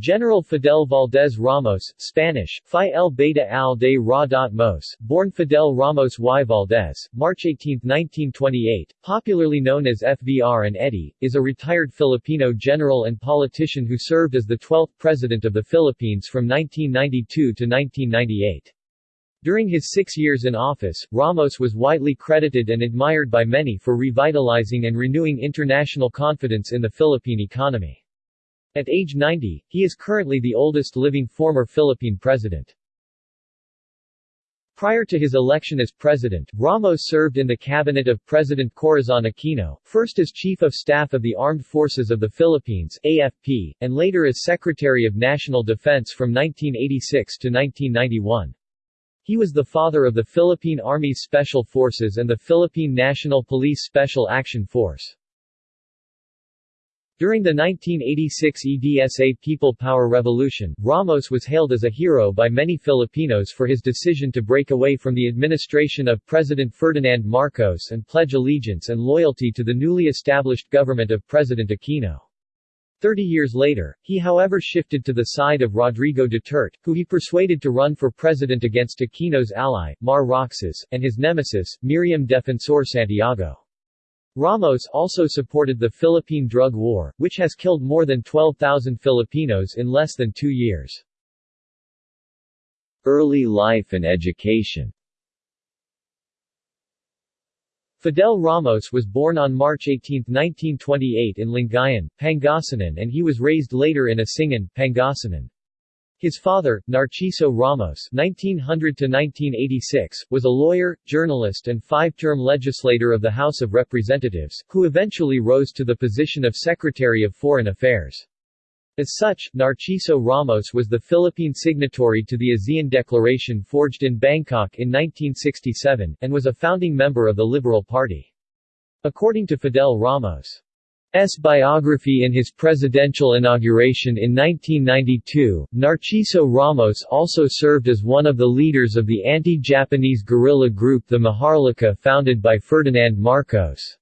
General Fidel Valdez Ramos Spanish, Phi el Beta al de Ra. Mos, born Fidel Ramos y Valdez, March 18, 1928, popularly known as FVR and Eddie, is a retired Filipino general and politician who served as the 12th President of the Philippines from 1992 to 1998. During his six years in office, Ramos was widely credited and admired by many for revitalizing and renewing international confidence in the Philippine economy. At age 90, he is currently the oldest living former Philippine president. Prior to his election as president, Ramos served in the cabinet of President Corazon Aquino, first as Chief of Staff of the Armed Forces of the Philippines AFP, and later as Secretary of National Defense from 1986 to 1991. He was the father of the Philippine Army's Special Forces and the Philippine National Police Special Action Force. During the 1986 EDSA People Power Revolution, Ramos was hailed as a hero by many Filipinos for his decision to break away from the administration of President Ferdinand Marcos and pledge allegiance and loyalty to the newly established government of President Aquino. Thirty years later, he however shifted to the side of Rodrigo Duterte, who he persuaded to run for president against Aquino's ally, Mar Roxas, and his nemesis, Miriam Defensor Santiago. Ramos also supported the Philippine drug war, which has killed more than 12,000 Filipinos in less than two years. Early life and education Fidel Ramos was born on March 18, 1928 in Lingayen, Pangasinan and he was raised later in Asingan, Pangasinan. His father, Narciso Ramos (1900–1986), was a lawyer, journalist and five-term legislator of the House of Representatives, who eventually rose to the position of Secretary of Foreign Affairs. As such, Narciso Ramos was the Philippine signatory to the ASEAN Declaration forged in Bangkok in 1967, and was a founding member of the Liberal Party. According to Fidel Ramos' S. biography in his presidential inauguration in 1992, Narciso Ramos also served as one of the leaders of the anti-Japanese guerrilla group the Maharlika founded by Ferdinand Marcos.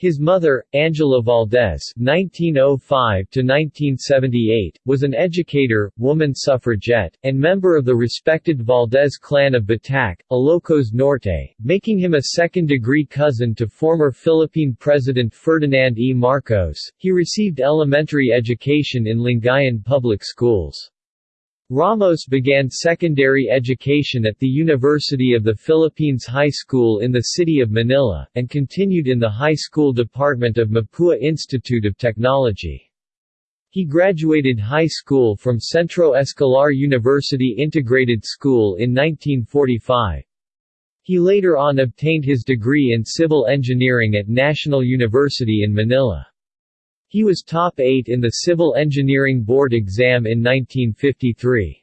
His mother, Angela Valdez (1905–1978), was an educator, woman suffragette, and member of the respected Valdez clan of Batac, Ilocos Norte, making him a second-degree cousin to former Philippine President Ferdinand E. Marcos. He received elementary education in Lingayen public schools. Ramos began secondary education at the University of the Philippines High School in the city of Manila, and continued in the high school department of Mapua Institute of Technology. He graduated high school from Centro Escolar University Integrated School in 1945. He later on obtained his degree in civil engineering at National University in Manila. He was top 8 in the Civil Engineering Board exam in 1953.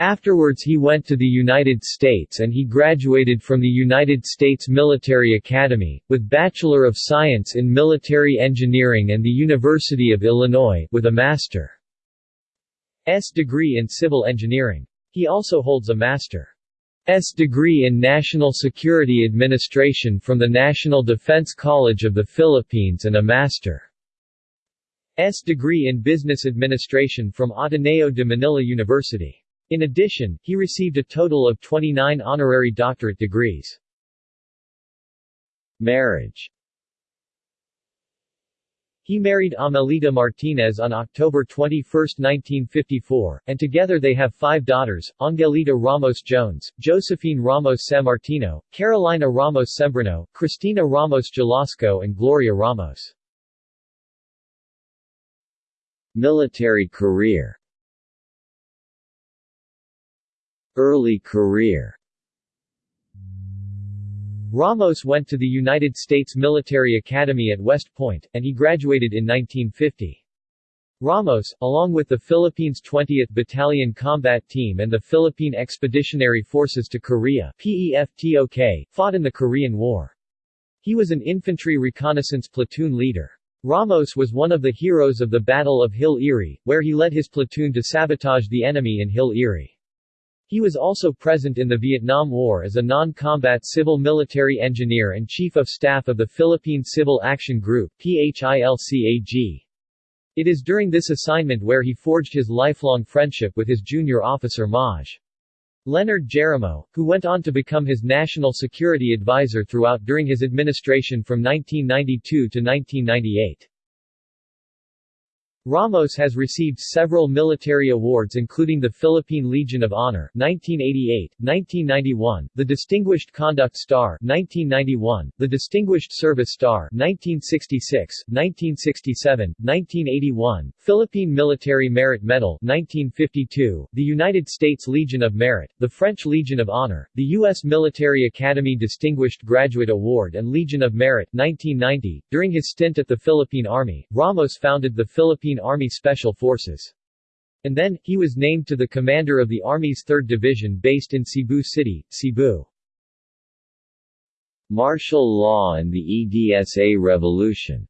Afterwards he went to the United States and he graduated from the United States Military Academy, with Bachelor of Science in Military Engineering and the University of Illinois, with a Master's degree in Civil Engineering. He also holds a Master's degree in National Security Administration from the National Defense College of the Philippines and a Master. S degree in Business Administration from Ateneo de Manila University. In addition, he received a total of 29 honorary doctorate degrees. Marriage He married Amelita Martinez on October 21, 1954, and together they have five daughters, Angelita Ramos Jones, Josephine Ramos Sammartino, Carolina Ramos Sembrano, Cristina Ramos Jalasco and Gloria Ramos. Military career Early career Ramos went to the United States Military Academy at West Point, and he graduated in 1950. Ramos, along with the Philippines 20th Battalion Combat Team and the Philippine Expeditionary Forces to Korea PEFTOK, fought in the Korean War. He was an infantry reconnaissance platoon leader. Ramos was one of the heroes of the Battle of Hill Eerie, where he led his platoon to sabotage the enemy in Hill Eerie. He was also present in the Vietnam War as a non-combat civil military engineer and Chief of Staff of the Philippine Civil Action Group PHILCAG. It is during this assignment where he forged his lifelong friendship with his junior officer Maj. Leonard Jerimo, who went on to become his national security advisor throughout during his administration from 1992 to 1998. Ramos has received several military awards including the Philippine Legion of Honor 1988, 1991, the Distinguished Conduct Star 1991, the Distinguished Service Star 1966, 1967, 1981, Philippine Military Merit Medal 1952, the United States Legion of Merit, the French Legion of Honor, the U.S. Military Academy Distinguished Graduate Award and Legion of Merit 1990. During his stint at the Philippine Army, Ramos founded the Philippine Army Special Forces. And then, he was named to the commander of the Army's 3rd Division based in Cebu City, Cebu. Martial law and the EDSA Revolution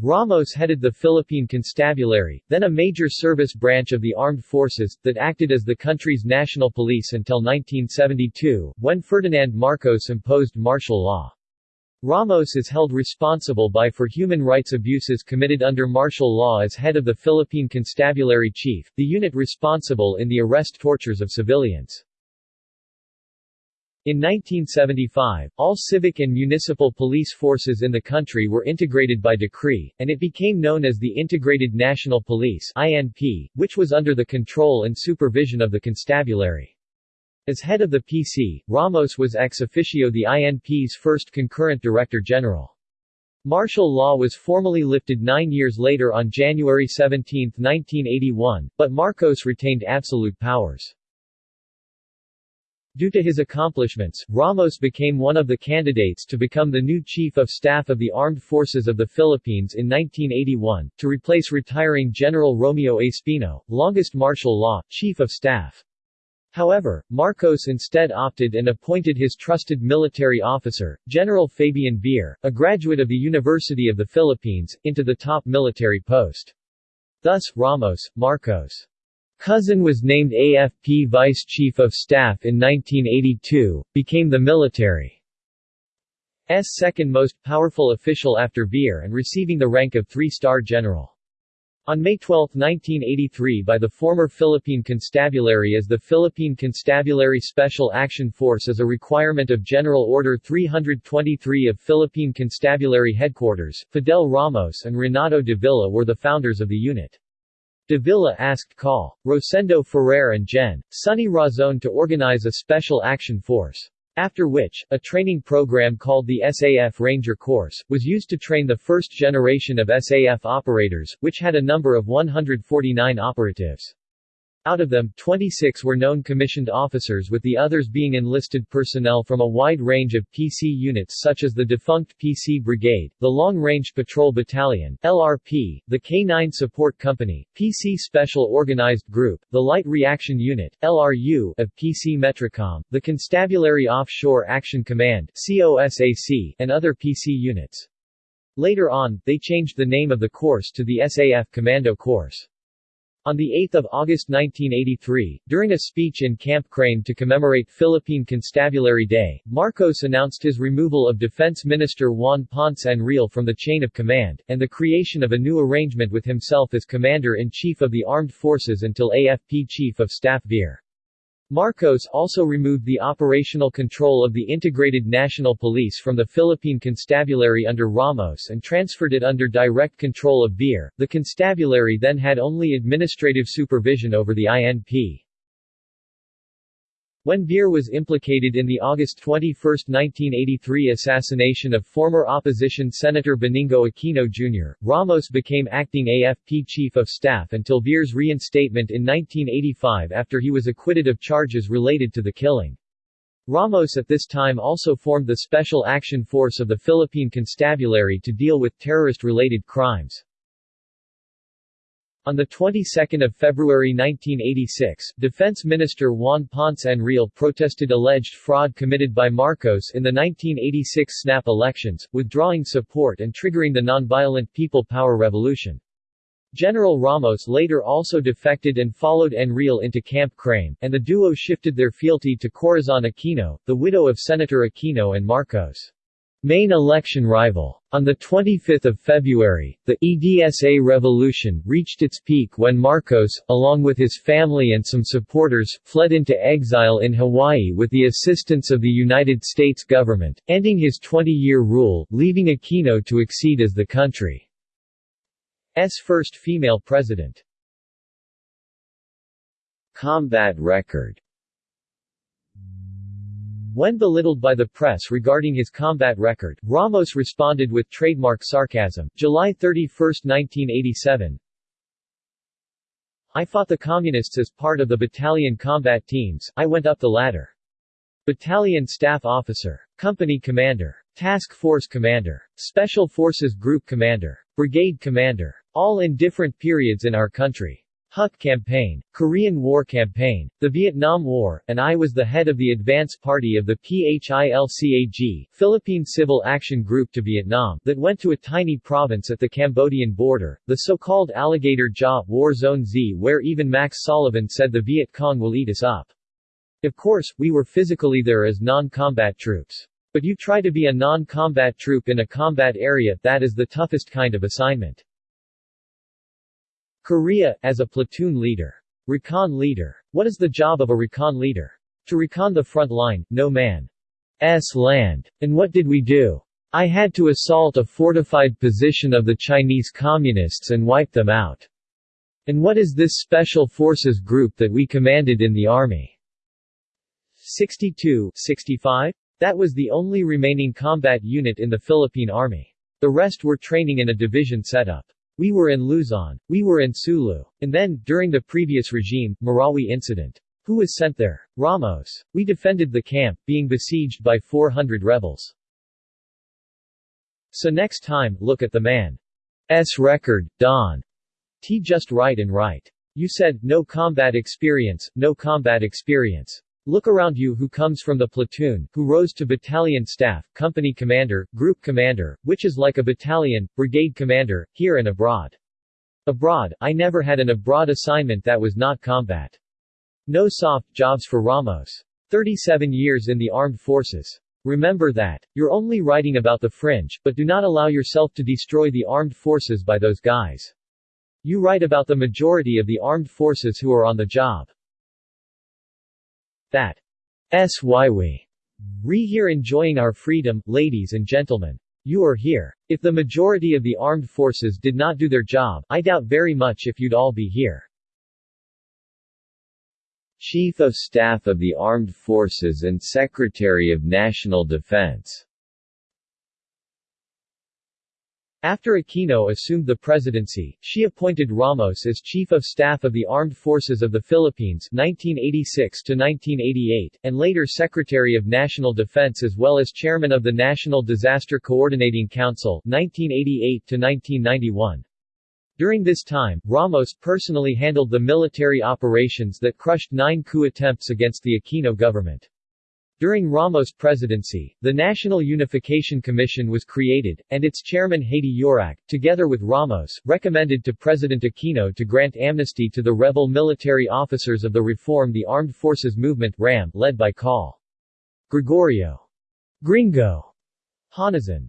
Ramos headed the Philippine Constabulary, then a major service branch of the armed forces, that acted as the country's national police until 1972, when Ferdinand Marcos imposed martial law. Ramos is held responsible by for human rights abuses committed under martial law as head of the Philippine Constabulary Chief, the unit responsible in the arrest tortures of civilians. In 1975, all civic and municipal police forces in the country were integrated by decree, and it became known as the Integrated National Police INP, which was under the control and supervision of the constabulary. As head of the PC, Ramos was ex officio the INP's first concurrent director general. Martial law was formally lifted nine years later on January 17, 1981, but Marcos retained absolute powers. Due to his accomplishments, Ramos became one of the candidates to become the new Chief of Staff of the Armed Forces of the Philippines in 1981, to replace retiring General Romeo Espino, longest martial law, Chief of Staff. However, Marcos instead opted and appointed his trusted military officer, General Fabian Ver, a graduate of the University of the Philippines, into the top military post. Thus, Ramos, Marcos' cousin was named AFP Vice Chief of Staff in 1982, became the military's second most powerful official after Ver and receiving the rank of three-star general. On May 12, 1983 by the former Philippine Constabulary as the Philippine Constabulary Special Action Force as a requirement of General Order 323 of Philippine Constabulary Headquarters, Fidel Ramos and Renato de Villa were the founders of the unit. De Villa asked Col. Rosendo Ferrer and Gen. Sonny Razon to organize a special action force. After which, a training program called the SAF Ranger Course, was used to train the first generation of SAF operators, which had a number of 149 operatives. Out of them, 26 were known commissioned officers with the others being enlisted personnel from a wide range of PC units such as the defunct PC Brigade, the Long Range Patrol Battalion LRP, the K-9 Support Company, PC Special Organized Group, the Light Reaction Unit LRU of PC Metrocom, the Constabulary Offshore Action Command COSAC, and other PC units. Later on, they changed the name of the course to the SAF Commando Course. On 8 August 1983, during a speech in Camp Crame to commemorate Philippine Constabulary Day, Marcos announced his removal of Defense Minister Juan Ponce Enrile from the chain of command, and the creation of a new arrangement with himself as Commander-in-Chief of the Armed Forces until AFP Chief of Staff Ver. Marcos also removed the operational control of the Integrated National Police from the Philippine Constabulary under Ramos and transferred it under direct control of Ver. The constabulary then had only administrative supervision over the INP. When Ver was implicated in the August 21, 1983 assassination of former opposition Senator Benigno Aquino Jr., Ramos became acting AFP Chief of Staff until Ver's reinstatement in 1985 after he was acquitted of charges related to the killing. Ramos at this time also formed the Special Action Force of the Philippine Constabulary to deal with terrorist-related crimes. On the 22nd of February 1986, Defense Minister Juan Ponce Enrile protested alleged fraud committed by Marcos in the 1986 snap elections, withdrawing support and triggering the nonviolent People Power Revolution. General Ramos later also defected and followed Enrile into Camp Crame, and the duo shifted their fealty to Corazon Aquino, the widow of Senator Aquino and Marcos. Main election rival. On 25 February, the EDSA revolution reached its peak when Marcos, along with his family and some supporters, fled into exile in Hawaii with the assistance of the United States government, ending his 20-year rule, leaving Aquino to exceed as the country's first female president. Combat record when belittled by the press regarding his combat record, Ramos responded with trademark sarcasm. July 31, 1987 I fought the Communists as part of the battalion combat teams, I went up the ladder. Battalion Staff Officer. Company Commander. Task Force Commander. Special Forces Group Commander. Brigade Commander. All in different periods in our country. Huk Campaign, Korean War Campaign, the Vietnam War, and I was the head of the advance party of the PHILCAG Philippine Civil Action Group to Vietnam that went to a tiny province at the Cambodian border, the so-called Alligator Jaw War Zone Z where even Max Sullivan said the Viet Cong will eat us up. Of course, we were physically there as non-combat troops. But you try to be a non-combat troop in a combat area, that is the toughest kind of assignment. Korea, as a platoon leader. Recon leader. What is the job of a recon leader? To recon the front line, no man's land. And what did we do? I had to assault a fortified position of the Chinese Communists and wipe them out. And what is this Special Forces group that we commanded in the Army? 62 65? That was the only remaining combat unit in the Philippine Army. The rest were training in a division setup. We were in Luzon. We were in Sulu. And then, during the previous regime, Marawi incident. Who was sent there? Ramos. We defended the camp, being besieged by 400 rebels. So next time, look at the man's record, Don. T just right and right. You said, no combat experience, no combat experience. Look around you who comes from the platoon, who rose to battalion staff, company commander, group commander, which is like a battalion, brigade commander, here and abroad. Abroad, I never had an abroad assignment that was not combat. No soft jobs for Ramos. 37 years in the armed forces. Remember that. You're only writing about the fringe, but do not allow yourself to destroy the armed forces by those guys. You write about the majority of the armed forces who are on the job. That's why we re here enjoying our freedom, ladies and gentlemen. You are here. If the majority of the armed forces did not do their job, I doubt very much if you'd all be here. Chief of Staff of the Armed Forces and Secretary of National Defense after Aquino assumed the presidency, she appointed Ramos as Chief of Staff of the Armed Forces of the Philippines 1986 and later Secretary of National Defense as well as Chairman of the National Disaster Coordinating Council 1988 During this time, Ramos personally handled the military operations that crushed nine coup attempts against the Aquino government. During Ramos' presidency, the National Unification Commission was created, and its chairman Haydee Yorac, together with Ramos, recommended to President Aquino to grant amnesty to the rebel military officers of the Reform the Armed Forces Movement RAM, led by Col. Gregorio Gringo Honasan.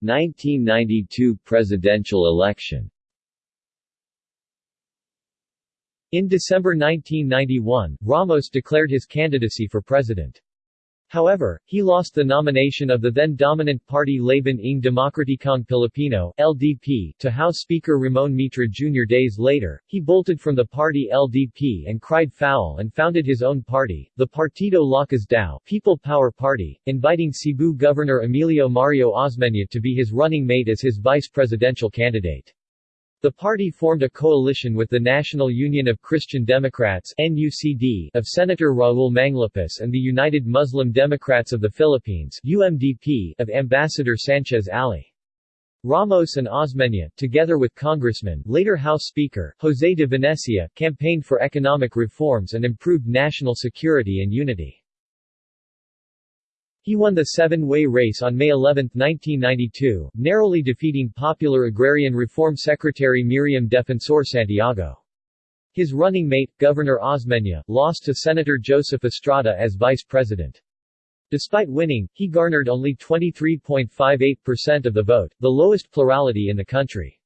1992 presidential election In December 1991, Ramos declared his candidacy for president. However, he lost the nomination of the then dominant party Laban ng Demokratikong Pilipino LDP to House Speaker Ramon Mitra Jr. Days later, he bolted from the party LDP and cried foul and founded his own party, the Partido Lakas Tao People Power Party, inviting Cebu Governor Emilio Mario Osmeña to be his running mate as his vice presidential candidate. The party formed a coalition with the National Union of Christian Democrats NUCD of Senator Raul Manglapus and the United Muslim Democrats of the Philippines UMDP of Ambassador Sanchez Ali. Ramos and Osmeña, together with Congressman, later House Speaker, Jose de Venecia, campaigned for economic reforms and improved national security and unity. He won the seven-way race on May 11, 1992, narrowly defeating popular agrarian reform secretary Miriam Defensor Santiago. His running mate, Governor Osmeña, lost to Senator Joseph Estrada as vice president. Despite winning, he garnered only 23.58% of the vote, the lowest plurality in the country's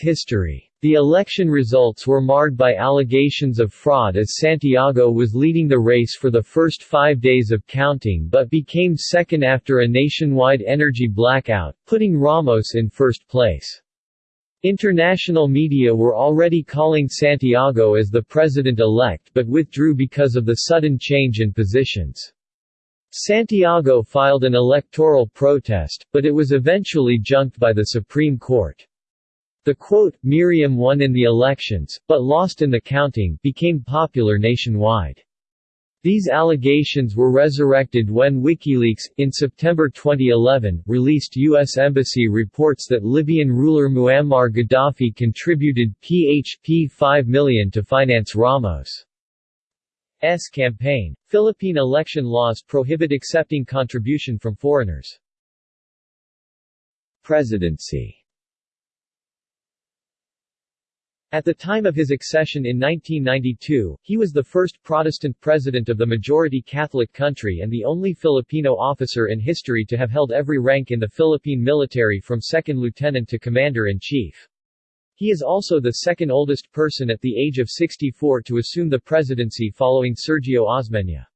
history. The election results were marred by allegations of fraud as Santiago was leading the race for the first five days of counting but became second after a nationwide energy blackout, putting Ramos in first place. International media were already calling Santiago as the president-elect but withdrew because of the sudden change in positions. Santiago filed an electoral protest, but it was eventually junked by the Supreme Court. The quote, Miriam won in the elections, but lost in the counting, became popular nationwide. These allegations were resurrected when WikiLeaks, in September 2011, released U.S. Embassy reports that Libyan ruler Muammar Gaddafi contributed PHP 5 million to finance Ramos' campaign. Philippine election laws prohibit accepting contribution from foreigners. Presidency At the time of his accession in 1992, he was the first Protestant president of the majority Catholic country and the only Filipino officer in history to have held every rank in the Philippine military from second lieutenant to commander-in-chief. He is also the second oldest person at the age of 64 to assume the presidency following Sergio Osmeña.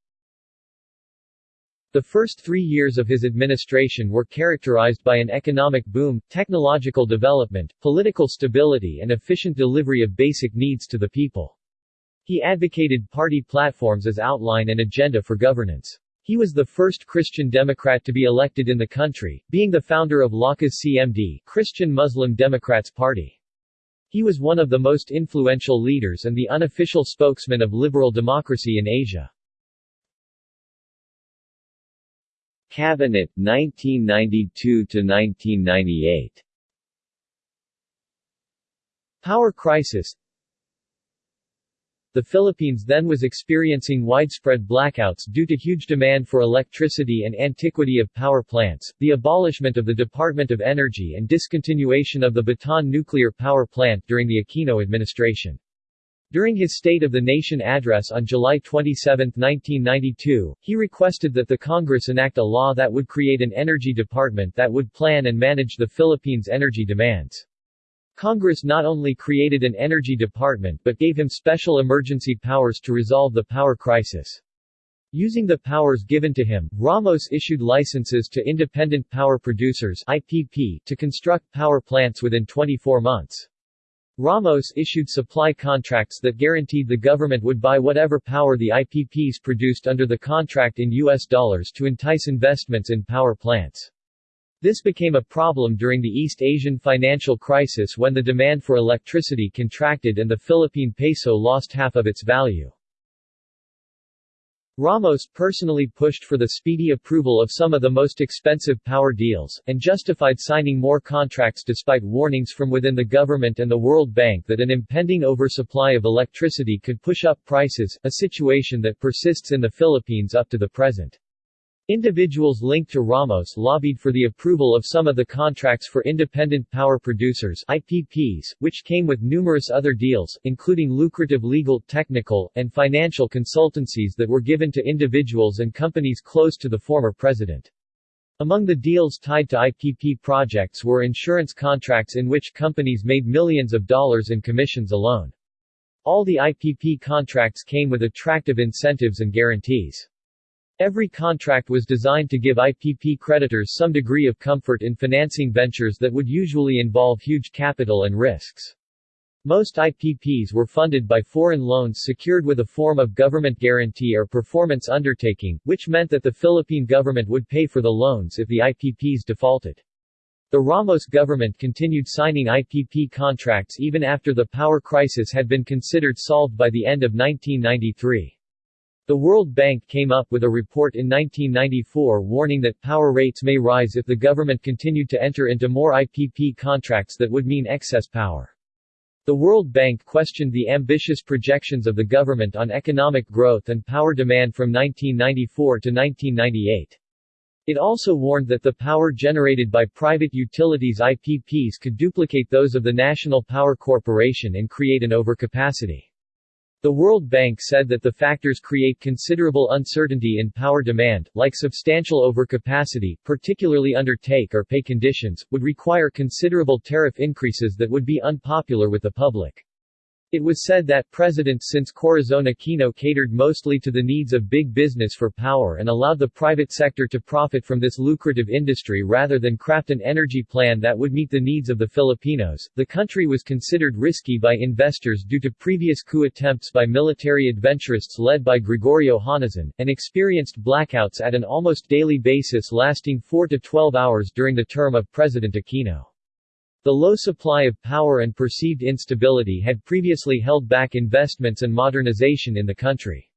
The first three years of his administration were characterized by an economic boom, technological development, political stability and efficient delivery of basic needs to the people. He advocated party platforms as outline and agenda for governance. He was the first Christian Democrat to be elected in the country, being the founder of Lakas CMD Christian Muslim Democrats Party. He was one of the most influential leaders and the unofficial spokesman of liberal democracy in Asia. Cabinet 1992 to 1998 Power crisis The Philippines then was experiencing widespread blackouts due to huge demand for electricity and antiquity of power plants, the abolishment of the Department of Energy and discontinuation of the Bataan nuclear power plant during the Aquino administration. During his State of the Nation address on July 27, 1992, he requested that the Congress enact a law that would create an energy department that would plan and manage the Philippines' energy demands. Congress not only created an energy department but gave him special emergency powers to resolve the power crisis. Using the powers given to him, Ramos issued licenses to independent power producers IPP to construct power plants within 24 months. Ramos issued supply contracts that guaranteed the government would buy whatever power the IPPs produced under the contract in U.S. dollars to entice investments in power plants. This became a problem during the East Asian financial crisis when the demand for electricity contracted and the Philippine peso lost half of its value. Ramos personally pushed for the speedy approval of some of the most expensive power deals, and justified signing more contracts despite warnings from within the government and the World Bank that an impending oversupply of electricity could push up prices, a situation that persists in the Philippines up to the present. Individuals linked to Ramos lobbied for the approval of some of the contracts for independent power producers IPPs, which came with numerous other deals, including lucrative legal, technical, and financial consultancies that were given to individuals and companies close to the former president. Among the deals tied to IPP projects were insurance contracts in which companies made millions of dollars in commissions alone. All the IPP contracts came with attractive incentives and guarantees. Every contract was designed to give IPP creditors some degree of comfort in financing ventures that would usually involve huge capital and risks. Most IPPs were funded by foreign loans secured with a form of government guarantee or performance undertaking, which meant that the Philippine government would pay for the loans if the IPPs defaulted. The Ramos government continued signing IPP contracts even after the power crisis had been considered solved by the end of 1993. The World Bank came up with a report in 1994 warning that power rates may rise if the government continued to enter into more IPP contracts that would mean excess power. The World Bank questioned the ambitious projections of the government on economic growth and power demand from 1994 to 1998. It also warned that the power generated by private utilities IPPs could duplicate those of the National Power Corporation and create an overcapacity. The World Bank said that the factors create considerable uncertainty in power demand, like substantial overcapacity, particularly under take-or-pay conditions, would require considerable tariff increases that would be unpopular with the public. It was said that presidents since Corazon Aquino catered mostly to the needs of big business for power and allowed the private sector to profit from this lucrative industry rather than craft an energy plan that would meet the needs of the Filipinos. The country was considered risky by investors due to previous coup attempts by military adventurists led by Gregorio Honasan, and experienced blackouts at an almost daily basis lasting 4 to 12 hours during the term of President Aquino. The low supply of power and perceived instability had previously held back investments and modernization in the country.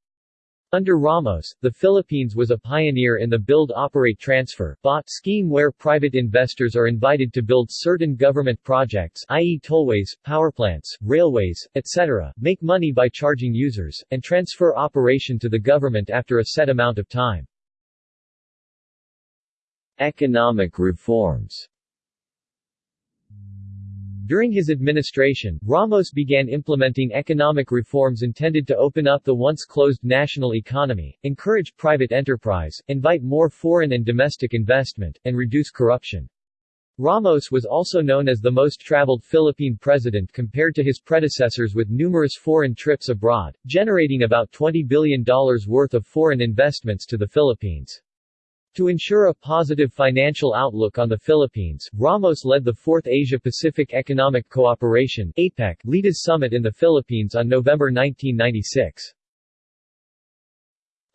Under Ramos, the Philippines was a pioneer in the Build-Operate-Transfer scheme where private investors are invited to build certain government projects i.e. tollways, powerplants, railways, etc., make money by charging users, and transfer operation to the government after a set amount of time. Economic reforms during his administration, Ramos began implementing economic reforms intended to open up the once closed national economy, encourage private enterprise, invite more foreign and domestic investment, and reduce corruption. Ramos was also known as the most traveled Philippine president compared to his predecessors with numerous foreign trips abroad, generating about $20 billion worth of foreign investments to the Philippines. To ensure a positive financial outlook on the Philippines, Ramos led the Fourth Asia-Pacific Economic Cooperation APEC Leaders Summit in the Philippines on November 1996.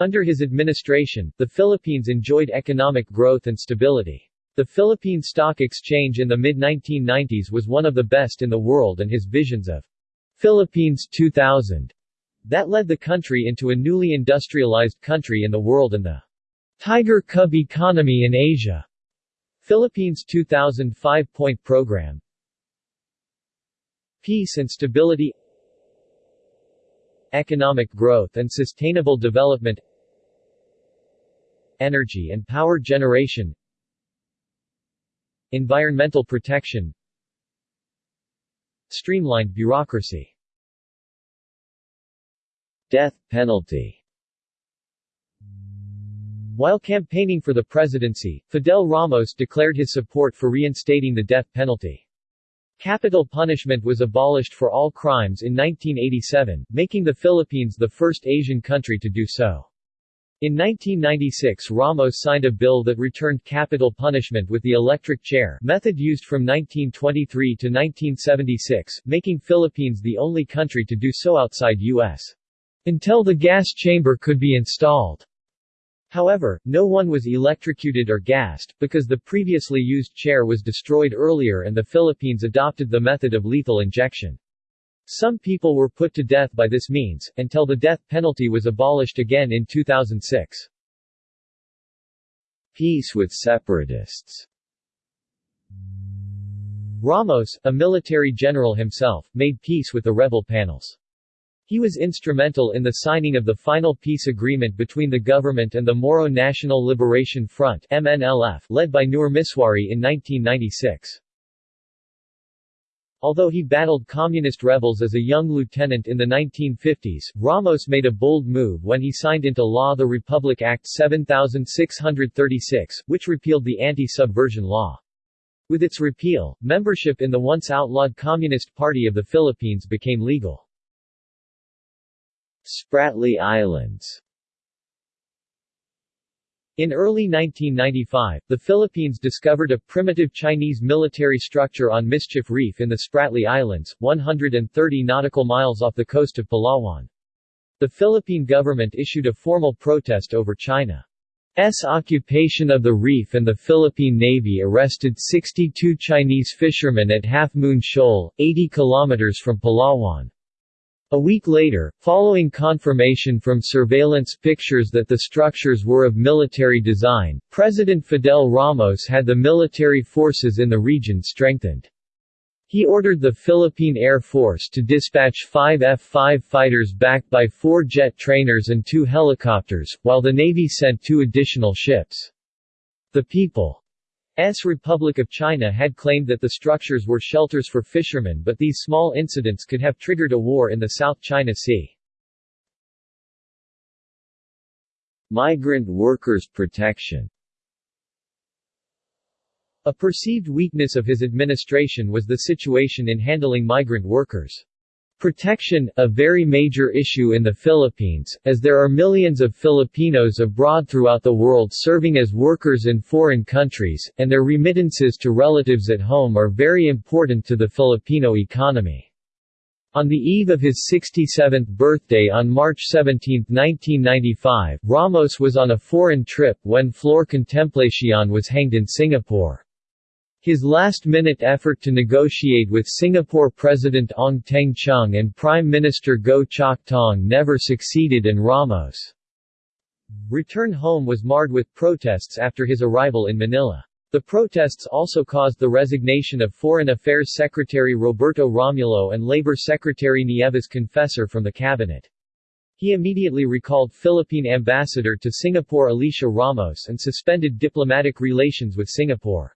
Under his administration, the Philippines enjoyed economic growth and stability. The Philippine Stock Exchange in the mid-1990s was one of the best in the world and his visions of Philippines 2000 that led the country into a newly industrialized country in the world and the Tiger Cub Economy in Asia. Philippines 2005 Point Program. Peace and Stability. Economic Growth and Sustainable Development. Energy and Power Generation. Environmental Protection. Streamlined bureaucracy. Death penalty while campaigning for the presidency, Fidel Ramos declared his support for reinstating the death penalty. Capital punishment was abolished for all crimes in 1987, making the Philippines the first Asian country to do so. In 1996 Ramos signed a bill that returned capital punishment with the electric chair method used from 1923 to 1976, making Philippines the only country to do so outside U.S. Until the gas chamber could be installed. However, no one was electrocuted or gassed, because the previously used chair was destroyed earlier and the Philippines adopted the method of lethal injection. Some people were put to death by this means, until the death penalty was abolished again in 2006. Peace with separatists Ramos, a military general himself, made peace with the rebel panels. He was instrumental in the signing of the final peace agreement between the government and the Moro National Liberation Front MNLF, led by Nur Misuari in 1996. Although he battled communist rebels as a young lieutenant in the 1950s, Ramos made a bold move when he signed into law the Republic Act 7636, which repealed the anti-subversion law. With its repeal, membership in the once outlawed Communist Party of the Philippines became legal. Spratly Islands in early 1995, the Philippines discovered a primitive Chinese military structure on Mischief Reef in the Spratly Islands, 130 nautical miles off the coast of Palawan. The Philippine government issued a formal protest over China's occupation of the reef and the Philippine Navy arrested 62 Chinese fishermen at Half Moon Shoal, 80 kilometers from Palawan. A week later, following confirmation from surveillance pictures that the structures were of military design, President Fidel Ramos had the military forces in the region strengthened. He ordered the Philippine Air Force to dispatch five F-5 fighters backed by four jet trainers and two helicopters, while the Navy sent two additional ships. The people S. Republic of China had claimed that the structures were shelters for fishermen but these small incidents could have triggered a war in the South China Sea. Migrant workers' protection A perceived weakness of his administration was the situation in handling migrant workers. Protection, a very major issue in the Philippines, as there are millions of Filipinos abroad throughout the world serving as workers in foreign countries, and their remittances to relatives at home are very important to the Filipino economy. On the eve of his 67th birthday on March 17, 1995, Ramos was on a foreign trip when Flor Contemplacion was hanged in Singapore. His last-minute effort to negotiate with Singapore President Ong Teng Cheong and Prime Minister Goh Chok Tong never succeeded and Ramos' return home was marred with protests after his arrival in Manila. The protests also caused the resignation of Foreign Affairs Secretary Roberto Romulo and Labor Secretary Nieves Confesor from the cabinet. He immediately recalled Philippine ambassador to Singapore Alicia Ramos and suspended diplomatic relations with Singapore.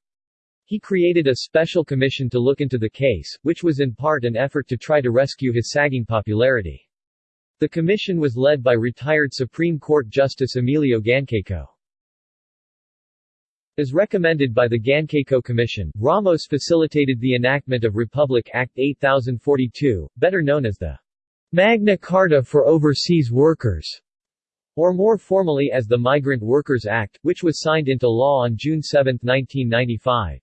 He created a special commission to look into the case, which was in part an effort to try to rescue his sagging popularity. The commission was led by retired Supreme Court Justice Emilio Gancayco. As recommended by the Gancayco Commission, Ramos facilitated the enactment of Republic Act 8042, better known as the Magna Carta for Overseas Workers, or more formally as the Migrant Workers Act, which was signed into law on June 7, 1995.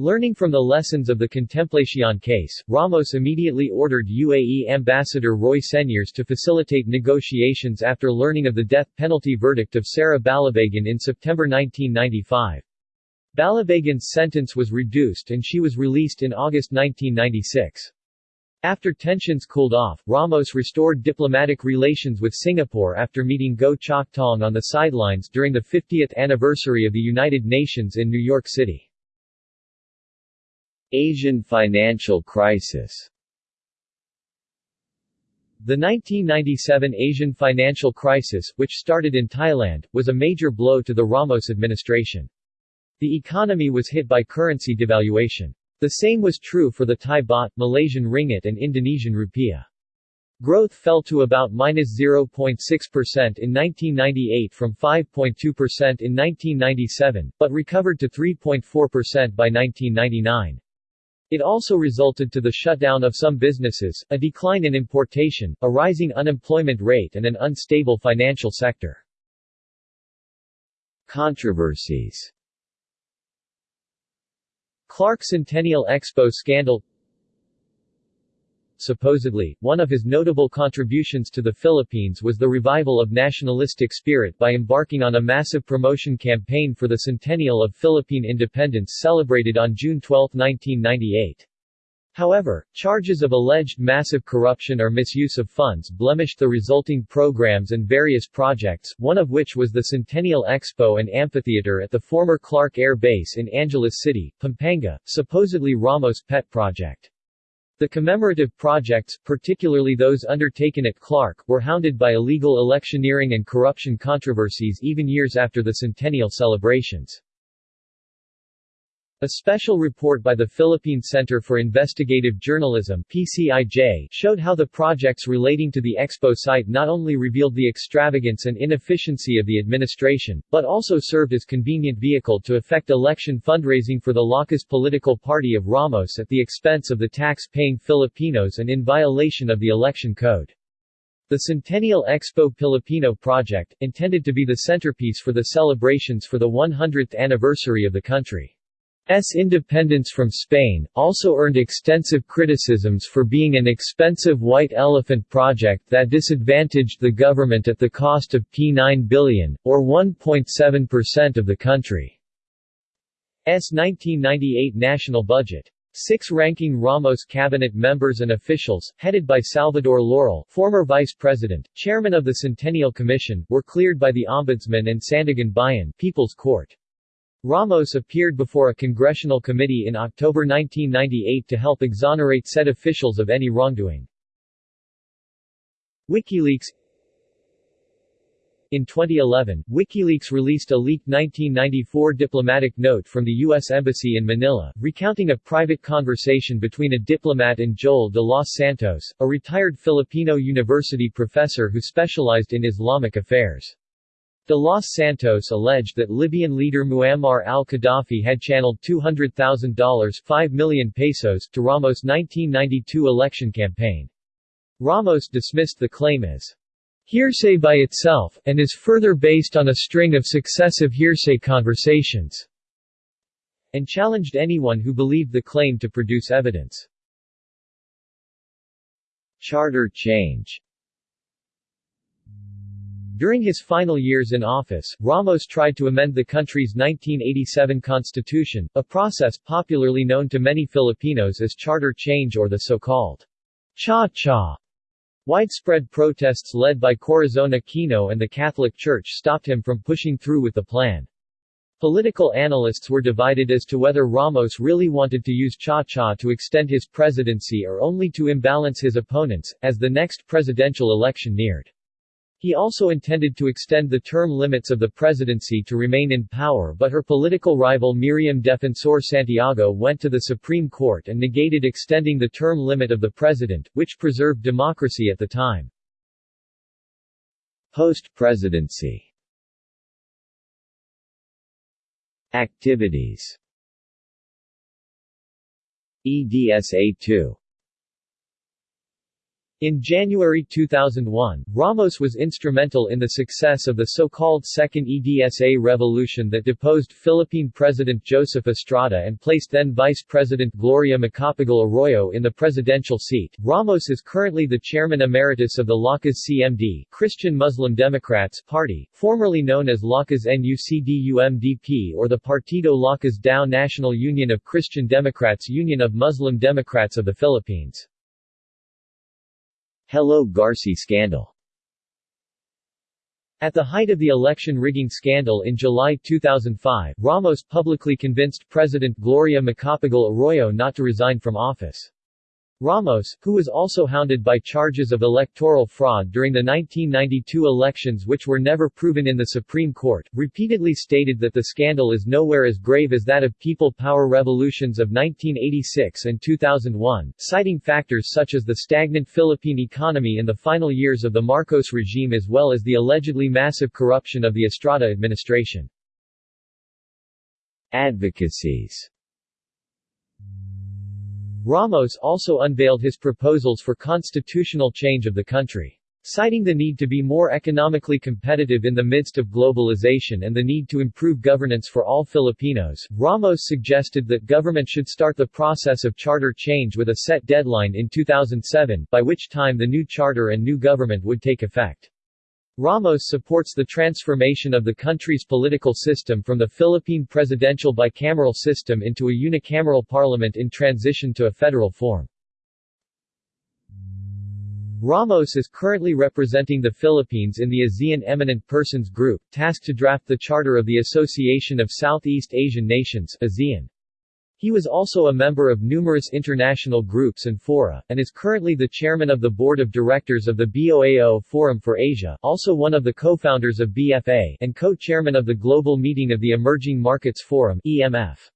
Learning from the lessons of the Contemplacion case, Ramos immediately ordered UAE Ambassador Roy Señeres to facilitate negotiations after learning of the death penalty verdict of Sarah Balabagan in September 1995. Balabagan's sentence was reduced and she was released in August 1996. After tensions cooled off, Ramos restored diplomatic relations with Singapore after meeting Goh Chok Tong on the sidelines during the 50th anniversary of the United Nations in New York City. Asian financial crisis The 1997 Asian financial crisis, which started in Thailand, was a major blow to the Ramos administration. The economy was hit by currency devaluation. The same was true for the Thai baht, Malaysian ringgit and Indonesian rupiah. Growth fell to about minus 0.6% in 1998 from 5.2% in 1997, but recovered to 3.4% by 1999. It also resulted to the shutdown of some businesses, a decline in importation, a rising unemployment rate and an unstable financial sector. Controversies Clark Centennial Expo scandal Supposedly, one of his notable contributions to the Philippines was the revival of nationalistic spirit by embarking on a massive promotion campaign for the centennial of Philippine independence celebrated on June 12, 1998. However, charges of alleged massive corruption or misuse of funds blemished the resulting programs and various projects, one of which was the Centennial Expo and Amphitheater at the former Clark Air Base in Angeles City, Pampanga, supposedly Ramos' pet project. The commemorative projects, particularly those undertaken at Clark, were hounded by illegal electioneering and corruption controversies even years after the centennial celebrations. A special report by the Philippine Center for Investigative Journalism PCIJ showed how the projects relating to the expo site not only revealed the extravagance and inefficiency of the administration, but also served as convenient vehicle to effect election fundraising for the Lakas political party of Ramos at the expense of the tax-paying Filipinos and in violation of the election code. The Centennial Expo Filipino project, intended to be the centerpiece for the celebrations for the 100th anniversary of the country. S independence from Spain, also earned extensive criticisms for being an expensive white elephant project that disadvantaged the government at the cost of P9 billion, or 1.7% of the country's 1998 national budget. Six ranking Ramos cabinet members and officials, headed by Salvador Laurel former vice president, chairman of the Centennial Commission, were cleared by the Ombudsman and Sandiganbayan People's Court. Ramos appeared before a congressional committee in October 1998 to help exonerate said officials of any wrongdoing. WikiLeaks In 2011, WikiLeaks released a leaked 1994 diplomatic note from the U.S. Embassy in Manila, recounting a private conversation between a diplomat and Joel de los Santos, a retired Filipino university professor who specialized in Islamic affairs. De Los Santos alleged that Libyan leader Muammar al-Qaddafi had channeled $200,000 5 million pesos to Ramos' 1992 election campaign. Ramos dismissed the claim as hearsay by itself, and is further based on a string of successive hearsay conversations, and challenged anyone who believed the claim to produce evidence. Charter change during his final years in office, Ramos tried to amend the country's 1987 constitution, a process popularly known to many Filipinos as charter change or the so-called cha-cha. Widespread protests led by Corazon Aquino and the Catholic Church stopped him from pushing through with the plan. Political analysts were divided as to whether Ramos really wanted to use cha-cha to extend his presidency or only to imbalance his opponents, as the next presidential election neared. He also intended to extend the term limits of the presidency to remain in power but her political rival Miriam Defensor Santiago went to the Supreme Court and negated extending the term limit of the president, which preserved democracy at the time. Post-presidency Activities EDSA-2 in January 2001, Ramos was instrumental in the success of the so-called Second EDSA revolution that deposed Philippine President Joseph Estrada and placed then Vice President Gloria Macapagal Arroyo in the presidential seat. Ramos is currently the chairman emeritus of the Lakas CMD Christian Muslim Democrats Party, formerly known as Lakas NUCD-UMDP or the Partido Lakas Tao National Union of Christian Democrats Union of Muslim Democrats of the Philippines. Hello Garci scandal At the height of the election rigging scandal in July 2005, Ramos publicly convinced President Gloria Macapagal Arroyo not to resign from office. Ramos, who was also hounded by charges of electoral fraud during the 1992 elections which were never proven in the Supreme Court, repeatedly stated that the scandal is nowhere as grave as that of people power revolutions of 1986 and 2001, citing factors such as the stagnant Philippine economy in the final years of the Marcos regime as well as the allegedly massive corruption of the Estrada administration. Advocacies Ramos also unveiled his proposals for constitutional change of the country. Citing the need to be more economically competitive in the midst of globalization and the need to improve governance for all Filipinos, Ramos suggested that government should start the process of charter change with a set deadline in 2007, by which time the new charter and new government would take effect. Ramos supports the transformation of the country's political system from the Philippine presidential bicameral system into a unicameral parliament in transition to a federal form. Ramos is currently representing the Philippines in the ASEAN Eminent Persons Group, tasked to draft the Charter of the Association of Southeast Asian Nations ASEAN. He was also a member of numerous international groups and fora, and is currently the chairman of the board of directors of the BOAO Forum for Asia, also one of the co-founders of BFA, and co-chairman of the Global Meeting of the Emerging Markets Forum EMF.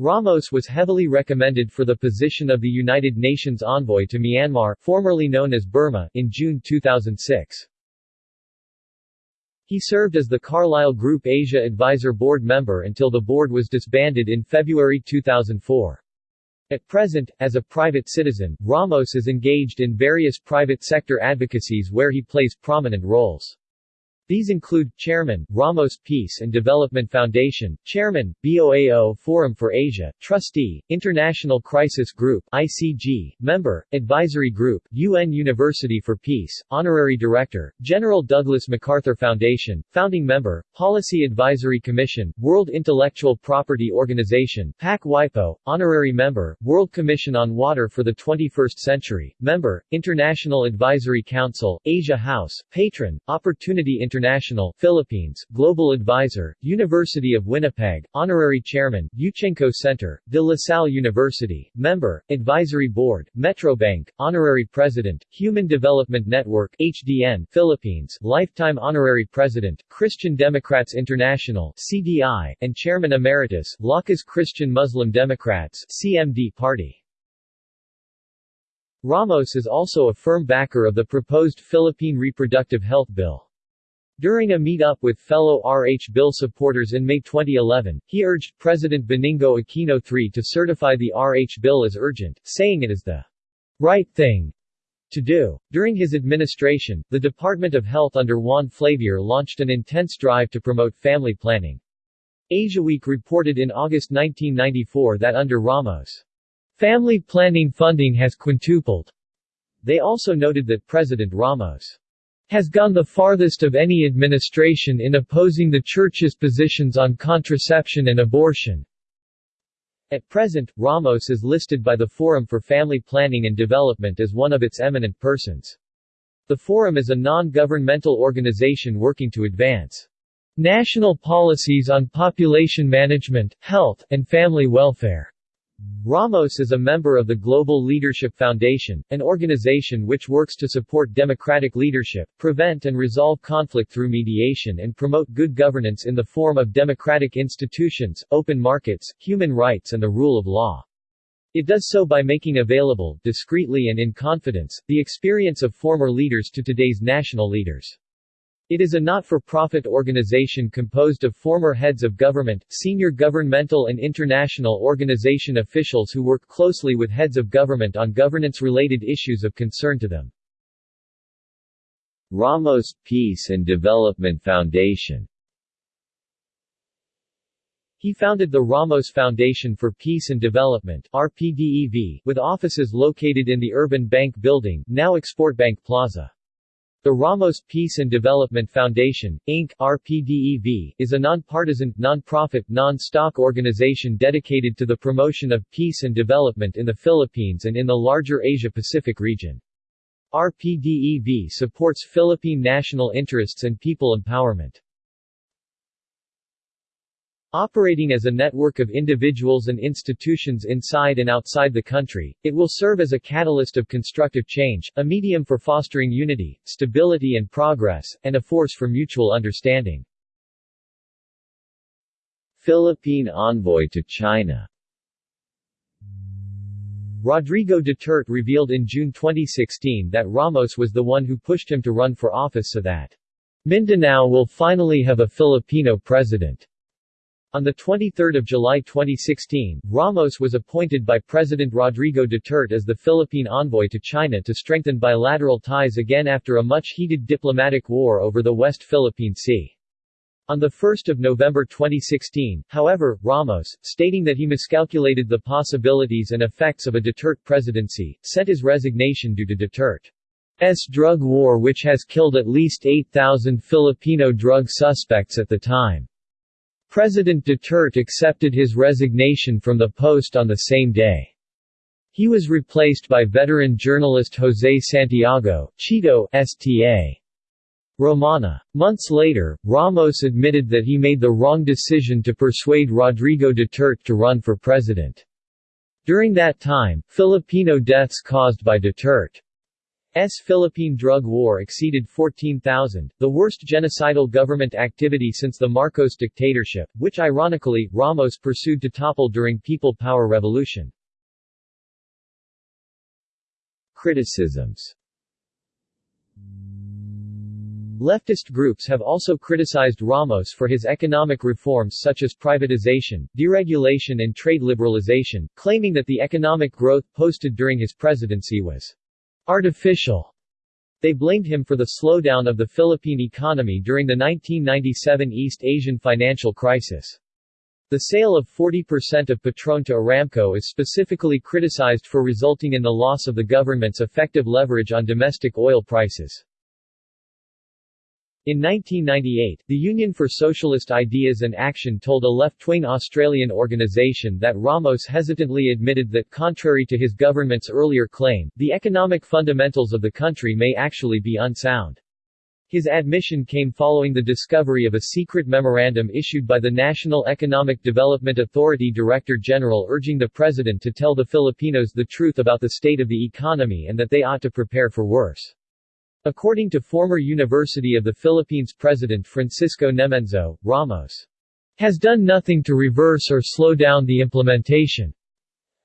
Ramos was heavily recommended for the position of the United Nations envoy to Myanmar, formerly known as Burma, in June 2006. He served as the Carlyle Group Asia Advisor Board member until the board was disbanded in February 2004. At present, as a private citizen, Ramos is engaged in various private sector advocacies where he plays prominent roles. These include, Chairman, Ramos Peace and Development Foundation, Chairman, BOAO Forum for Asia, Trustee, International Crisis Group ICG, Member, Advisory Group, UN University for Peace, Honorary Director, General Douglas MacArthur Foundation, Founding Member, Policy Advisory Commission, World Intellectual Property Organization PAC WIPO, Honorary Member, World Commission on Water for the 21st Century, Member, International Advisory Council, Asia House, Patron, Opportunity International International Philippines, Global Advisor, University of Winnipeg, Honorary Chairman, Yuchengco Center, De La Salle University, Member, Advisory Board, Metrobank, Honorary President, Human Development Network HDN, Philippines, Lifetime Honorary President, Christian Democrats International CDI, and Chairman Emeritus, Lakas Christian Muslim Democrats CMD Party. Ramos is also a firm backer of the proposed Philippine Reproductive Health Bill. During a meet-up with fellow RH bill supporters in May 2011, he urged President Benigno Aquino III to certify the RH bill as urgent, saying it is the right thing to do. During his administration, the Department of Health under Juan Flavier launched an intense drive to promote family planning. AsiaWeek reported in August 1994 that under Ramos, family planning funding has quintupled. They also noted that President Ramos has gone the farthest of any administration in opposing the Church's positions on contraception and abortion. At present, Ramos is listed by the Forum for Family Planning and Development as one of its eminent persons. The Forum is a non-governmental organization working to advance national policies on population management, health, and family welfare. Ramos is a member of the Global Leadership Foundation, an organization which works to support democratic leadership, prevent and resolve conflict through mediation and promote good governance in the form of democratic institutions, open markets, human rights and the rule of law. It does so by making available, discreetly and in confidence, the experience of former leaders to today's national leaders. It is a not-for-profit organization composed of former heads of government, senior governmental and international organization officials who work closely with heads of government on governance-related issues of concern to them. Ramos Peace and Development Foundation he founded the Ramos Foundation for Peace and Development RPDEV, with offices located in the Urban Bank Building, now Export Bank Plaza. The Ramos Peace and Development Foundation, Inc. RPDEV, is a nonpartisan, nonprofit, non-stock organization dedicated to the promotion of peace and development in the Philippines and in the larger Asia-Pacific region. RPDEV supports Philippine national interests and people empowerment. Operating as a network of individuals and institutions inside and outside the country, it will serve as a catalyst of constructive change, a medium for fostering unity, stability and progress, and a force for mutual understanding. Philippine envoy to China Rodrigo Duterte revealed in June 2016 that Ramos was the one who pushed him to run for office so that Mindanao will finally have a Filipino president. On 23 July 2016, Ramos was appointed by President Rodrigo Duterte as the Philippine envoy to China to strengthen bilateral ties again after a much-heated diplomatic war over the West Philippine Sea. On 1 November 2016, however, Ramos, stating that he miscalculated the possibilities and effects of a Duterte presidency, sent his resignation due to Duterte's drug war which has killed at least 8,000 Filipino drug suspects at the time. President Duterte accepted his resignation from the post on the same day. He was replaced by veteran journalist Jose Santiago Chito Sta. Romana. Months later, Ramos admitted that he made the wrong decision to persuade Rodrigo Duterte to run for president. During that time, Filipino deaths caused by Duterte S. Philippine drug war exceeded 14,000, the worst genocidal government activity since the Marcos dictatorship, which ironically, Ramos pursued to topple during People Power Revolution. Criticisms Leftist groups have also criticized Ramos for his economic reforms such as privatization, deregulation and trade liberalization, claiming that the economic growth posted during his presidency was artificial. They blamed him for the slowdown of the Philippine economy during the 1997 East Asian financial crisis. The sale of 40% of Petron to Aramco is specifically criticized for resulting in the loss of the government's effective leverage on domestic oil prices. In 1998, the Union for Socialist Ideas and Action told a left-wing Australian organisation that Ramos hesitantly admitted that contrary to his government's earlier claim, the economic fundamentals of the country may actually be unsound. His admission came following the discovery of a secret memorandum issued by the National Economic Development Authority Director General urging the President to tell the Filipinos the truth about the state of the economy and that they ought to prepare for worse. According to former University of the Philippines President Francisco Nemenzo, Ramos has done nothing to reverse or slow down the implementation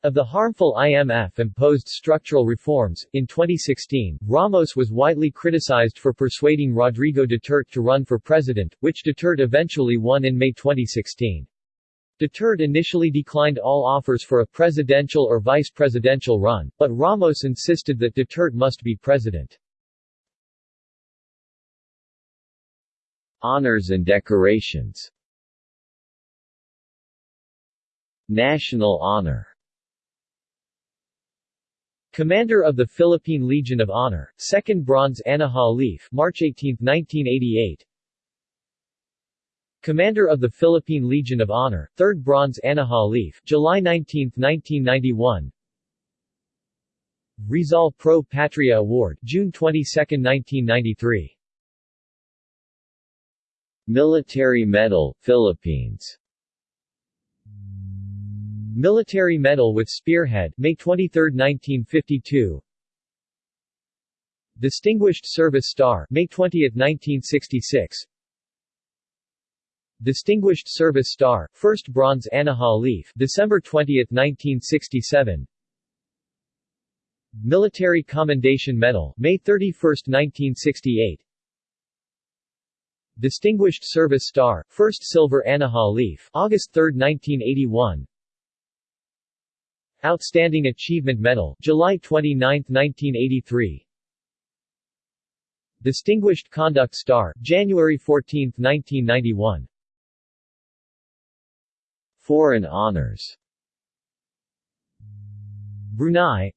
Of the harmful IMF-imposed structural reforms, in 2016, Ramos was widely criticized for persuading Rodrigo Duterte to run for president, which Duterte eventually won in May 2016. Duterte initially declined all offers for a presidential or vice-presidential run, but Ramos insisted that Duterte must be president. Honors and decorations. National honor. Commander of the Philippine Legion of Honor, 2nd Bronze Anahaw Leaf March 18, 1988 Commander of the Philippine Legion of Honor, 3rd Bronze Anahaw Leaf July 19, 1991 Rizal Pro Patria Award June 22, 1993 Military Medal, Philippines. Military Medal with Spearhead May 23, 1952 Distinguished Service Star May 20, 1966 Distinguished Service Star, 1st Bronze Anahaw Leaf December 20, 1967 Military Commendation Medal May 31, 1968 Distinguished Service Star, 1st Silver Anahaw Leaf August 3, 1981 Outstanding Achievement Medal, July 29, 1983 Distinguished Conduct Star, January 14, 1991 Foreign honors. Brunei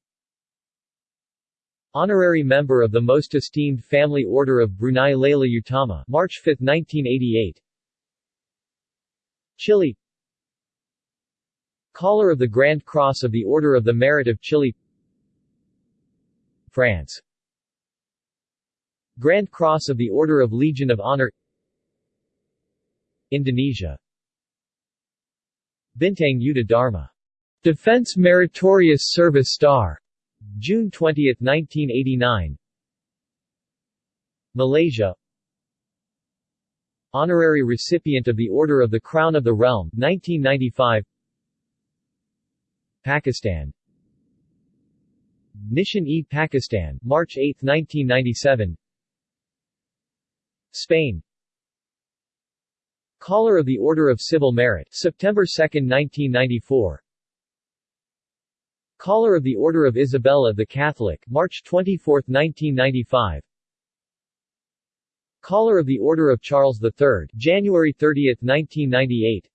Honorary Member of the Most Esteemed Family Order of Brunei Laila Utama March 5, 1988 Chile. Collar of the Grand Cross of the Order of the Merit of Chile. France. Grand Cross of the Order of Legion of Honor. Indonesia. Bintang Yuda Dharma. Defense Meritorious Service Star June 20, 1989 Malaysia. Honorary recipient of the Order of the Crown of the Realm 1995 Pakistan. Nishan-e Pakistan, March 8, 1997 Spain. Collar of the Order of Civil Merit, September 2, 1994 Collar of the Order of Isabella the Catholic, March 24, 1995 Collar of the Order of Charles III, January 30, 1998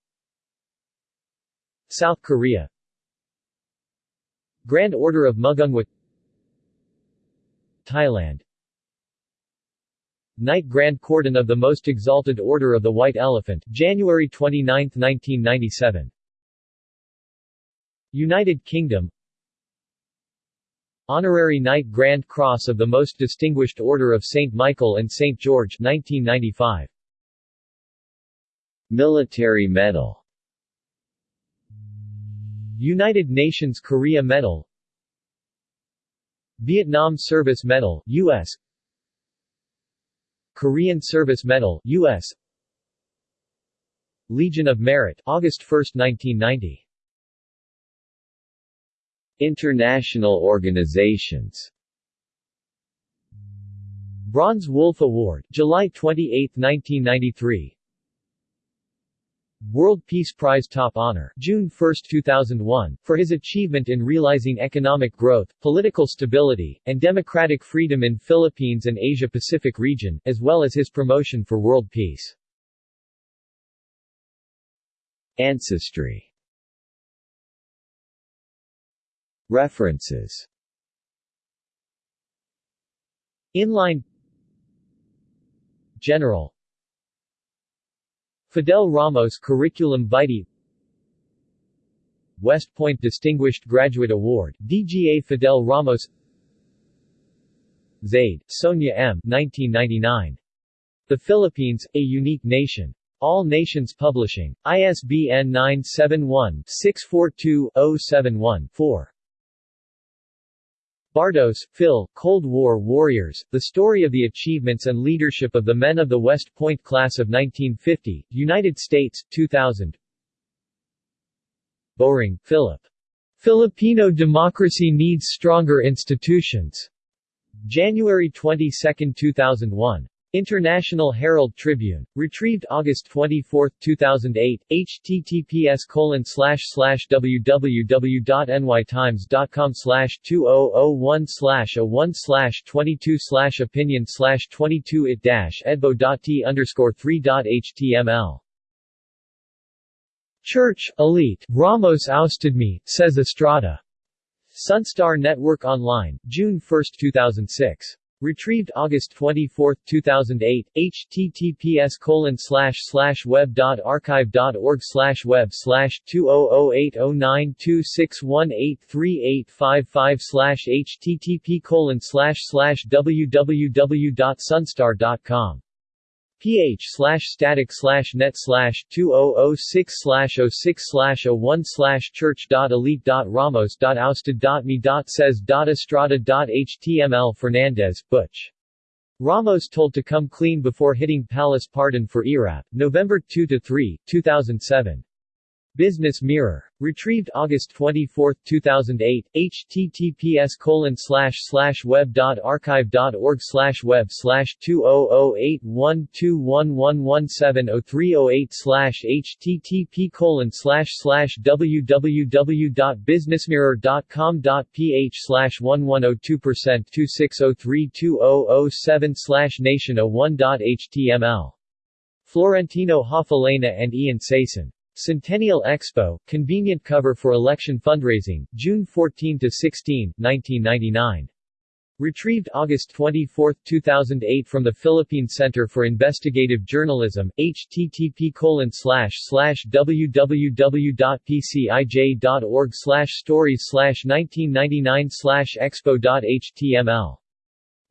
South Korea. Grand Order of Mugunghwa Thailand. Knight Grand Cordon of the Most Exalted Order of the White Elephant, January 29, 1997 United Kingdom Honorary Knight Grand Cross of the Most Distinguished Order of St. Michael and St. George 1995 Military Medal United Nations Korea Medal Vietnam Service Medal, U.S. Korean Service Medal, U.S. Legion of Merit, August 1, 1990 International organizations Bronze Wolf Award, July 28, 1993 World Peace Prize Top Honor, June 1, 2001, for his achievement in realizing economic growth, political stability, and democratic freedom in Philippines and Asia-Pacific region, as well as his promotion for world peace. Ancestry References Inline General Fidel Ramos Curriculum Vitae West Point Distinguished Graduate Award, DGA Fidel Ramos Zaide, Sonia M. 1999. The Philippines, A Unique Nation. All Nations Publishing. ISBN 971-642-071-4. Bardos, Phil, Cold War Warriors, The Story of the Achievements and Leadership of the Men of the West Point Class of 1950, United States, 2000 Bowring, Philip. Filipino democracy needs stronger institutions. January 22, 2001. International Herald Tribune. Retrieved August 24, 2008. https colon www.nytimes.com slash 2001 slash 01 slash 22 slash opinion slash 22 it dash edbo.t underscore 3.html. Church, elite, Ramos ousted me, says Estrada. Sunstar Network Online, June 1, 2006. Retrieved August 24, 2008, https colon slash slash web dot archive dot org slash web slash 20080926183855 slash http colon slash slash ph slash static slash net slash 2006 slash 06 slash 01 slash church dot elite dot ramos dot ousted dot me dot says dot estrada dot html Fernandez, Butch. Ramos told to come clean before hitting palace pardon for ERAP, November 2-3, 2007. Business Mirror. Retrieved August 24, 2008, https colon slash slash web dot archive dot org slash web slash 20081211170308 slash http colon slash slash www.businessmirror.com.ph slash 1102% 26032007 slash nation01.html. Florentino Hofileña and Ian Sayson. Centennial Expo, convenient cover for election fundraising, June 14–16, 1999. Retrieved August 24, 2008 from the Philippine Center for Investigative Journalism, http www.pcij.org stories 1999 expo.html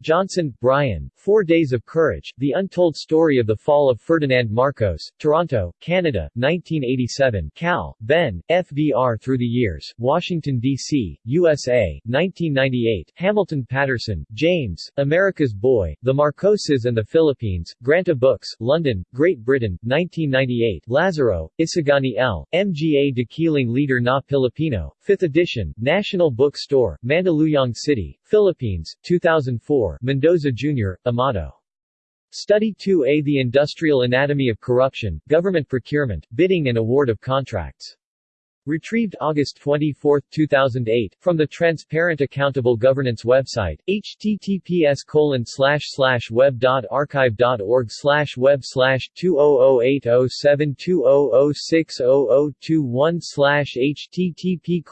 Johnson, Brian, Four Days of Courage, The Untold Story of the Fall of Ferdinand Marcos, Toronto, Canada, 1987 Cal, Ben, FVR Through the Years, Washington, D.C., USA, 1998 Hamilton Paterson, James, America's Boy, The Marcoses and the Philippines, Granta Books, London, Great Britain, 1998 Lazaro, Isagani L., MGA Dakilang Lider na Pilipino, 5th edition, National Book Store, Mandaluyong City, Philippines, 2004 Mendoza Jr., Amado. Study 2A The Industrial Anatomy of Corruption, Government Procurement, Bidding and Award of Contracts Retrieved August 24, 2008, from the Transparent Accountable Governance website, https slash web dot archive dot org slash web slash 20080720060021 slash http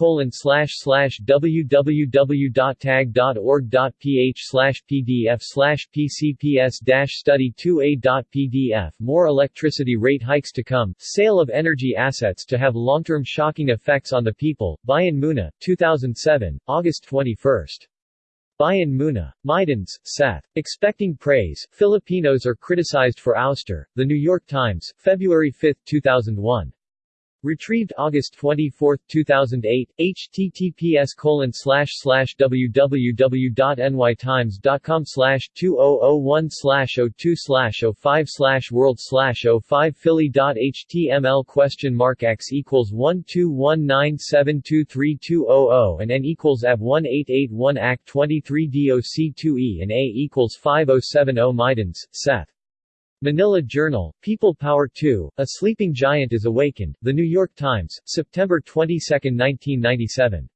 www.tag.org.ph slash pdf slash pcps dash study 2a.pdf More electricity rate hikes to come, sale of energy assets to have long-term shocking effects on the people, Bayan Muna, 2007, August 21. Bayan Muna. Mydans, Seth. Expecting praise, Filipinos are criticized for ouster, The New York Times, February 5, 2001. Retrieved August 24, 2008, https colon www.nytimes.com slash 2001 slash 02 slash 05 slash world slash 05 philly.html question mark x equals 121972320 and n equals ab 1881 act 23 doc 2e and a equals 5070 Mydans, Seth. Manila Journal, People Power 2, A Sleeping Giant is Awakened, The New York Times, September 22, 1997.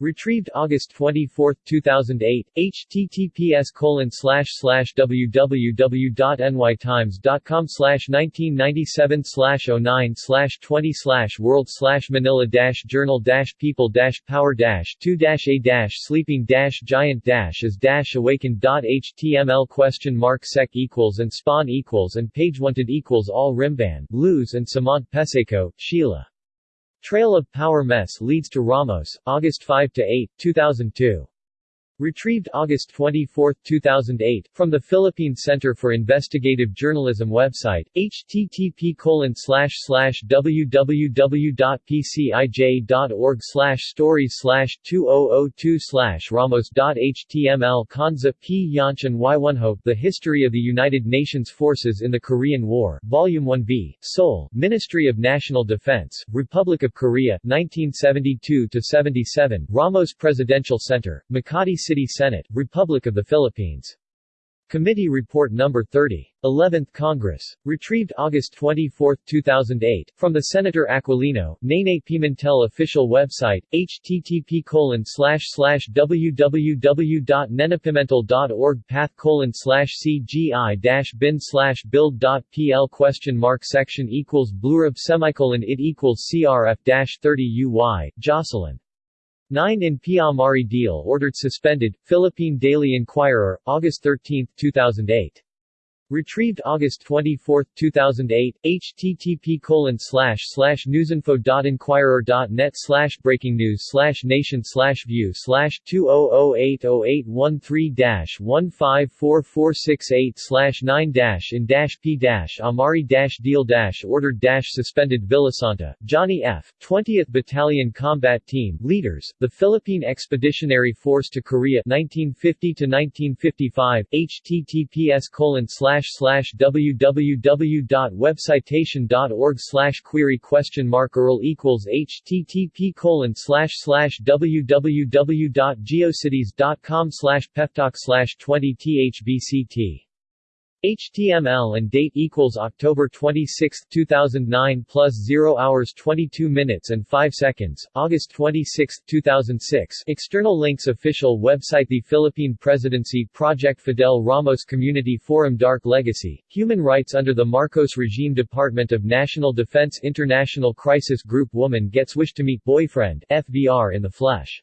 Retrieved August 24, 2008, https www.nytimes.com slash 1997 slash 09 slash 20 slash world slash manila journal people power dash 2 dash a sleeping giant is dash awakened dot html question mark sec equals and spawn equals and page wanted equals all rimban, Luz and samant peseco, Sheila. Trail of Power Mess leads to Ramos, August 5–8, 2002. Retrieved August 24, 2008, from the Philippine Center for Investigative Journalism website, http www.pcij.org stories 2002 ramos.html Kanza P. Yanchan Yunho The History of the United Nations Forces in the Korean War, Volume 1b, Seoul, Ministry of National Defense, Republic of Korea, 1972-77, Ramos Presidential Center, Makati City Senate, Republic of the Philippines. Committee Report No. 30. 11th Congress. Retrieved August 24, 2008, from the Senator Aquilino, Nene Pimentel official website, http www.nenepimentel.org path cgi bin build.pl question mark section equals blurb semicolon it equals crf 30 uy, Jocelyn. 9 in PEA-Amari deal ordered suspended, Philippine Daily Inquirer, August 13, 2008. Retrieved August 24, 2008, http colon slash slash newsinfo.inquirer.net slash breaking news slash nation slash view slash 2008081 dash 154468 slash 9 dash in dash p dash Amari dash deal dash ordered dash suspended Villasanta, Johnny F., 20th Battalion Combat Team, Leaders, the Philippine Expeditionary Force to Korea 1950-1955, https colon slash slash www.webcitation.org slash query question mark URL equals http colon slash slash www.geocities.com slash peftalk slash 20 thbct HTML and date equals October 26, 2009 plus 0 hours 22 minutes and 5 seconds, August 26, 2006 External links Official website The Philippine Presidency Project Fidel Ramos Community Forum Dark Legacy, Human Rights under the Marcos Regime Department of National Defense International Crisis Group Woman gets wish to meet boyfriend FVR in the flesh